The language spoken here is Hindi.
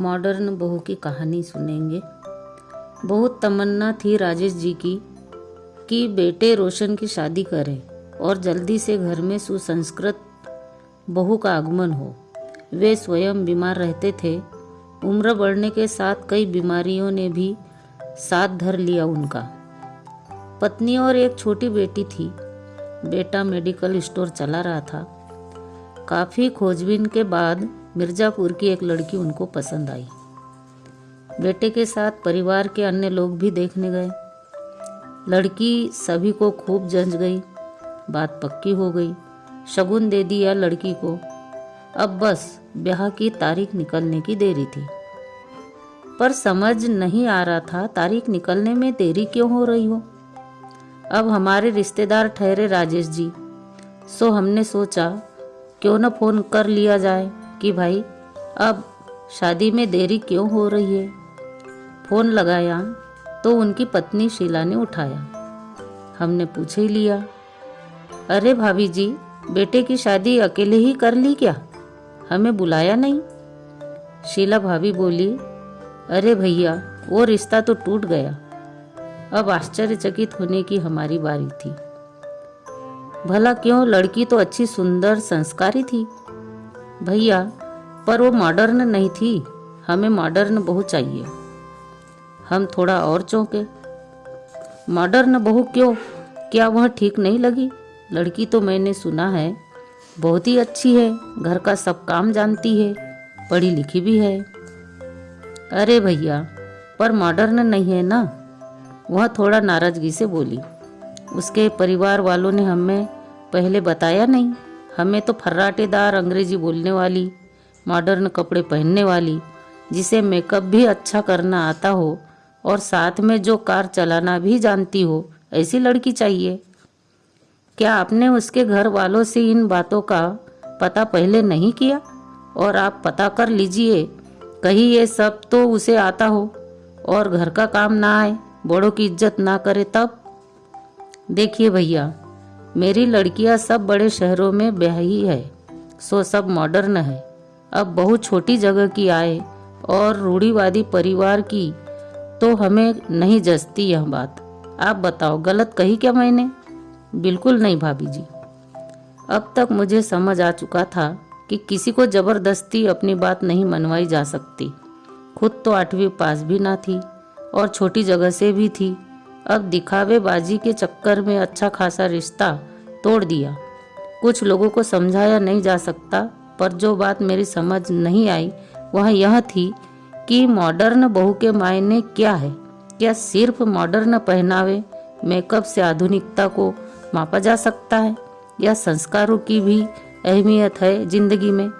मॉडर्न बहू की कहानी सुनेंगे। बहुत तमन्ना थी राजेश जी की कि बेटे रोशन की शादी करें और जल्दी से घर में सुसंस्कृत बहू का आगमन हो। वे स्वयं बीमार रहते थे। उम्र बढ़ने के साथ कई बीमारियों ने भी साथ धर लिया उनका। पत्नी और एक छोटी बेटी थी। बेटा मेडिकल स्टोर चला रहा था। काफ़ी खोजबीन के बाद मिर्ज़ापुर की एक लड़की उनको पसंद आई। बेटे के साथ परिवार के अन्य लोग भी देखने गए। लड़की सभी को खूब जंच गई। बात पक्की हो गई। शगुन दे दिया लड़की को। अब बस ब्याह की तारीख निकलने की देरी थी। पर समझ नहीं आ रहा था तारीख निकलने में देरी क्यों हो रही हो। अब हमारे रिश्तेदार ठहरे राजेश जी। सो हमने सोचा, क्यों न फ़ोन कर लिया जाए। कि भाई, अब शादी में देरी क्यों हो रही है? फ़ोन लगाया तो उनकी पत्नी शीला ने उठाया। हमने पूछ ही लिया, अरे भाभी जी, बेटे की शादी अकेले ही कर ली क्या? हमें बुलाया नहीं? शीला भाभी बोली, अरे भैया, वो रिश्ता तो टूट गया। अब आश्चर्यचकित होने की हमारी बारी थी। भला क्यों लड़की तो अच्छी सुंदर संस्कारी थी? भैया, पर वो मॉडर्न नहीं थी। हमें मॉडर्न बहू चाहिए। हम थोड़ा और चौंके। मॉडर्न बहू क्यों? क्या वह ठीक नहीं लगी? लड़की तो मैंने सुना है, बहुत ही अच्छी है। घर का सब काम जानती है, पढ़ी लिखी भी है। अरे भैया, पर मॉडर्न नहीं है ना? वह थोड़ा नाराज़गी से बोली। उसके परिवार वालों ने हमें पहले बताया नहीं। हमें तो फर्राटेदार अंग्रेज़ी बोलने वाली मॉडर्न कपड़े पहनने वाली, जिसे मेकअप भी अच्छा करना आता हो, और साथ में जो कार चलाना भी जानती हो, ऐसी लड़की चाहिए। क्या आपने उसके घर वालों से इन बातों का पता पहले नहीं किया? और आप पता कर लीजिए, कहीं ये सब तो उसे आता हो, और घर का काम ना आए, बड़ों की इज़्ज़त ना करे तब? देखिए भैया मेरी लड़कियाँ सब बड़े शहरों में ब्याही है, सो सब मॉडर्न है। अब बहुत छोटी जगह की आए और रूढ़ीवादी परिवार की तो हमें नहीं जचती यह बात। आप बताओ, गलत कही क्या मैंने? बिल्कुल नहीं भाभी जी। अब तक मुझे समझ आ चुका था कि किसी को ज़बरदस्ती अपनी बात नहीं मनवाई जा सकती। खुद तो आठवीं पास भी ना थी और छोटी जगह से भी थी। अब दिखावे बाजी के चक्कर में अच्छा खासा रिश्ता तोड़ दिया। कुछ लोगों को समझाया नहीं जा सकता, पर जो बात मेरी समझ नहीं आई, वह यह थी कि मॉडर्न बहू के मायने क्या है। क्या सिर्फ़ मॉडर्न पहनावे मेकअप से आधुनिकता को मापा जा सकता है, या संस्कारों की भी अहमियत है ज़िंदगी में?